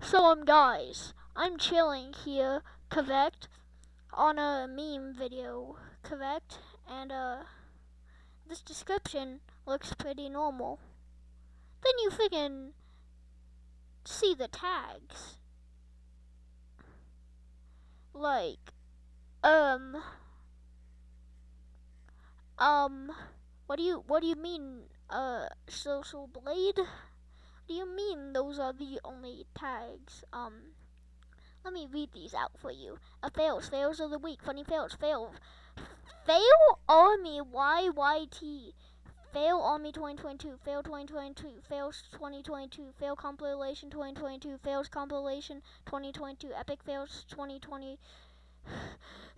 So um guys, I'm chilling here, correct? On a meme video, correct? And uh this description looks pretty normal. Then you freaking see the tags. Like um um what do you what do you mean uh social blade? Do you mean those are the only tags? Um, let me read these out for you. A fails, fails of the week, funny fails, fail. Fail Army YYT. Fail Army 2022, Fail 2022, Fails 2022, Fail Compilation 2022, Fails Compilation 2022, Epic Fails 2020.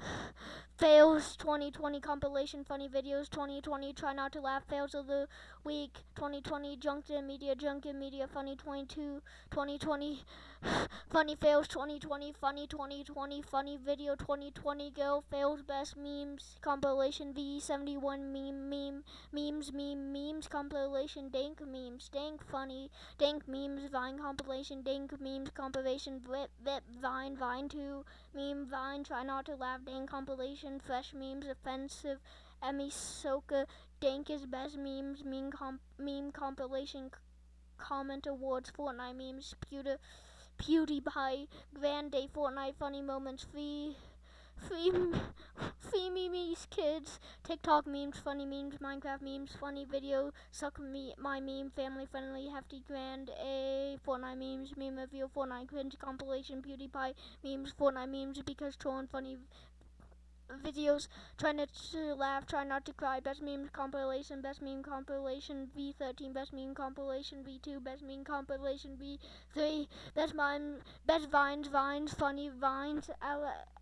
Fails 2020 compilation funny videos 2020 try not to laugh fails of the week 2020 junk in media junk in media funny 22 2020 funny fails 2020 funny 2020 funny video 2020 girl fails best memes compilation V71 meme meme memes meme memes compilation dank memes dank funny dank memes vine compilation dank memes compilation vip vip vine vine 2 meme vine try not to laugh dank compilation fresh memes, offensive, Emmy Soka, dank is best memes, meme, comp meme compilation, comment awards, Fortnite memes, Pewter, PewDiePie, Grand Day, Fortnite, funny moments, free, free, free memes, kids, TikTok memes, funny memes, Minecraft memes, funny video, suck me, my meme, family friendly, hefty, grand, a Fortnite memes, meme review, Fortnite cringe compilation, PewDiePie memes, Fortnite memes, because trolling funny videos, trying not to laugh, trying not to cry, best meme compilation, best meme compilation V13, best meme compilation V2, best meme compilation V3, best mime, best vines, vines, funny vines,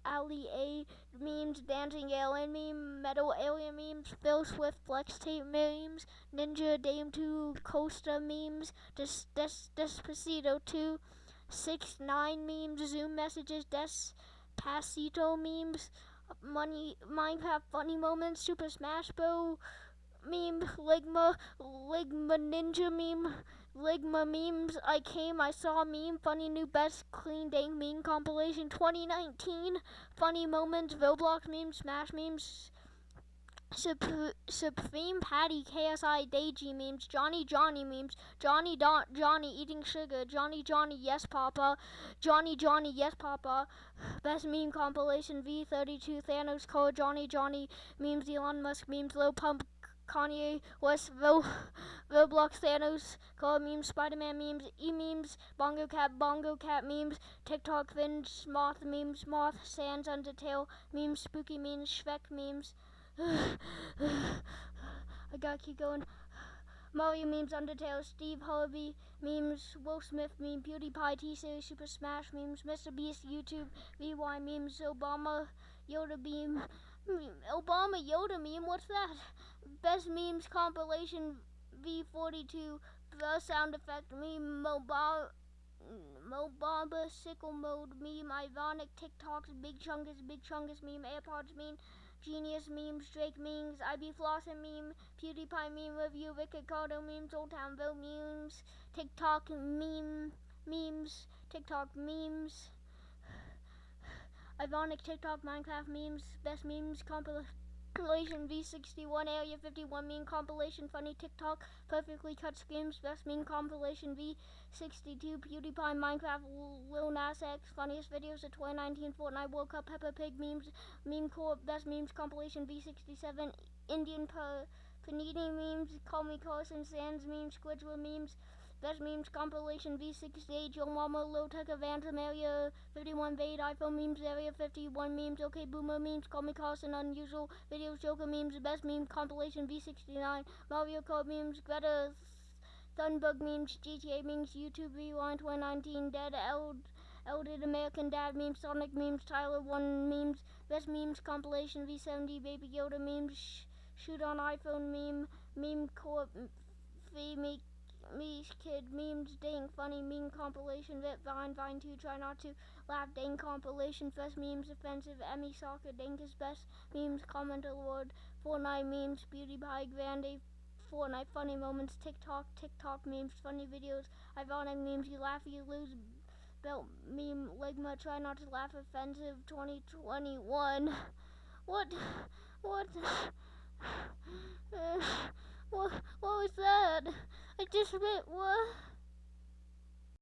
Ali A memes, dancing alien meme, metal alien memes, Phil Swift flex tape memes, Ninja Dame 2 Costa memes, Des, Des, Despacito 2, 6 9 memes, Zoom messages, Despacito memes, money Minecraft funny moments, Super Smash Bros. meme, Ligma, Ligma Ninja meme, Ligma memes. I came, I saw meme, funny new best clean dank meme compilation 2019, funny moments, Roblox memes, Smash memes, Supreme Patty, KSI, Deji memes, Johnny Johnny memes, Johnny Don Johnny eating sugar, Johnny Johnny yes papa, Johnny Johnny yes papa, best meme compilation V32 Thanos code, Johnny Johnny memes, Elon Musk memes, Lil Pump Kanye West, Ro Roblox Thanos, Call memes, Spider-Man memes, E-memes, Bongo Cat, Bongo Cat memes, TikTok Finch, Moth memes, Moth, Sans, Undertale memes, Spooky memes, Shrek memes, I gotta keep going. Mario memes, Undertale, Steve Harvey memes, Will Smith meme, PewDiePie, T-Series, Super Smash memes, Mr. Beast, YouTube, VY memes, Obama, Yoda beam, Obama Yoda meme, what's that? Best memes compilation V42, the sound effect meme, mobile. Mobamba, Sicko Mode meme, ironic TikToks, big chungus, big chungus meme, AirPods meme, Genius memes, Drake memes, IB Flossin meme, PewDiePie meme review, Ricardo memes, Old Town Bill memes, TikTok meme, memes, TikTok memes, Ironic TikTok Minecraft memes, best memes compilation compilation V61 Area 51 meme compilation funny TikTok perfectly cut screams best meme compilation V62 PewDiePie Minecraft Lil Nas X funniest videos of 2019 Fortnite World Cup Peppa Pig memes meme best memes compilation V67 Indian per Panini memes Call Me Carson Sands memes Squidward memes Best memes compilation V68 Joe Mama Low Tech Avantum Area 51 Vade iPhone memes Area 51 memes Okay Boomer memes Call Me Carson Unusual Videos Joker memes Best meme compilation V69 Mario Kart memes Greta Thunberg memes GTA memes YouTube Rewind 2019 Dead Eld Elded American Dad memes Sonic memes Tyler 1 memes Best memes compilation V70 Baby Yoda memes Shoot on iPhone meme Meme Corp Free Make kid memes dang funny meme compilation vet vine vine 2 try not to laugh dang compilation fest memes offensive emmy soccer is best memes comment award fortnite memes beauty pie grande fortnite funny moments tiktok tiktok memes funny videos ironic memes you laugh you lose belt meme Ligma try not to laugh offensive 2021. What what what what was that? I just went, what